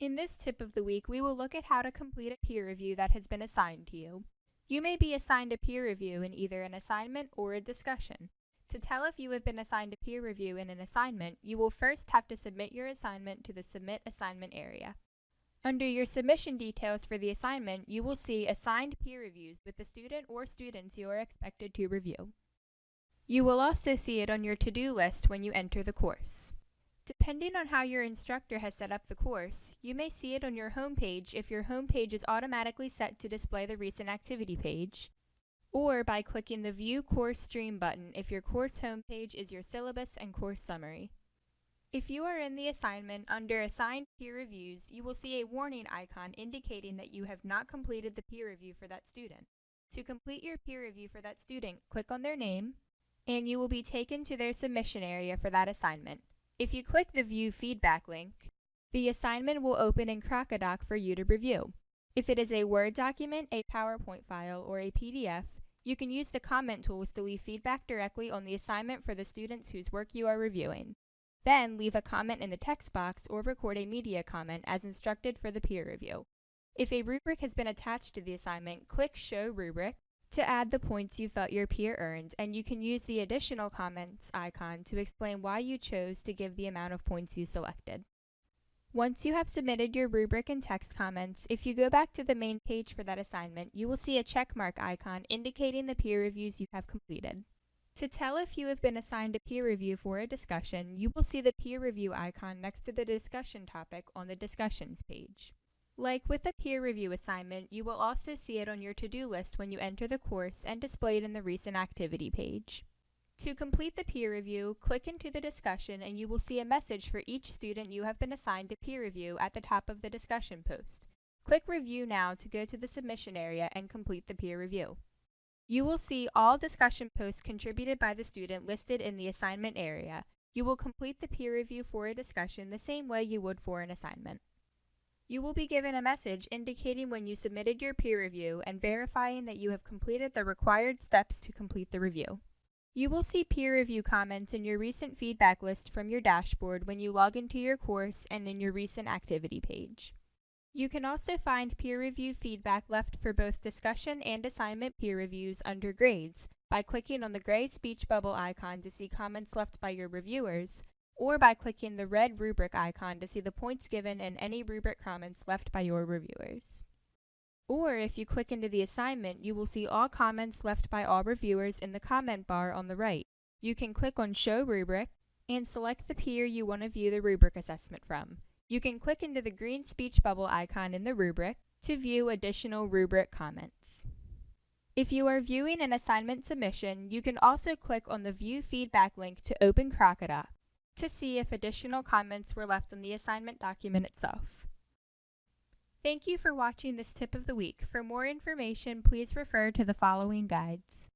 In this tip of the week, we will look at how to complete a peer review that has been assigned to you. You may be assigned a peer review in either an assignment or a discussion. To tell if you have been assigned a peer review in an assignment, you will first have to submit your assignment to the Submit Assignment area. Under your submission details for the assignment, you will see Assigned Peer Reviews with the student or students you are expected to review. You will also see it on your to-do list when you enter the course. Depending on how your instructor has set up the course, you may see it on your home page if your home page is automatically set to display the recent activity page, or by clicking the View Course Stream button if your course homepage is your syllabus and course summary. If you are in the assignment under Assigned Peer Reviews, you will see a warning icon indicating that you have not completed the peer review for that student. To complete your peer review for that student, click on their name, and you will be taken to their submission area for that assignment. If you click the View Feedback link, the assignment will open in Crocodoc for you to review. If it is a Word document, a PowerPoint file, or a PDF, you can use the comment tools to leave feedback directly on the assignment for the students whose work you are reviewing. Then leave a comment in the text box or record a media comment as instructed for the peer review. If a rubric has been attached to the assignment, click Show Rubric to add the points you felt your peer earned, and you can use the additional comments icon to explain why you chose to give the amount of points you selected. Once you have submitted your rubric and text comments, if you go back to the main page for that assignment, you will see a checkmark icon indicating the peer reviews you have completed. To tell if you have been assigned a peer review for a discussion, you will see the peer review icon next to the discussion topic on the discussions page. Like with a peer review assignment, you will also see it on your to-do list when you enter the course and displayed in the recent activity page. To complete the peer review, click into the discussion and you will see a message for each student you have been assigned to peer review at the top of the discussion post. Click Review now to go to the submission area and complete the peer review. You will see all discussion posts contributed by the student listed in the assignment area. You will complete the peer review for a discussion the same way you would for an assignment. You will be given a message indicating when you submitted your peer review and verifying that you have completed the required steps to complete the review. You will see peer review comments in your recent feedback list from your dashboard when you log into your course and in your recent activity page. You can also find peer review feedback left for both discussion and assignment peer reviews under Grades by clicking on the gray speech bubble icon to see comments left by your reviewers, or by clicking the red rubric icon to see the points given and any rubric comments left by your reviewers. Or if you click into the assignment, you will see all comments left by all reviewers in the comment bar on the right. You can click on Show Rubric and select the peer you want to view the rubric assessment from. You can click into the green speech bubble icon in the rubric to view additional rubric comments. If you are viewing an assignment submission, you can also click on the View Feedback link to open Crocodoc to see if additional comments were left on the assignment document itself. Thank you for watching this tip of the week. For more information, please refer to the following guides.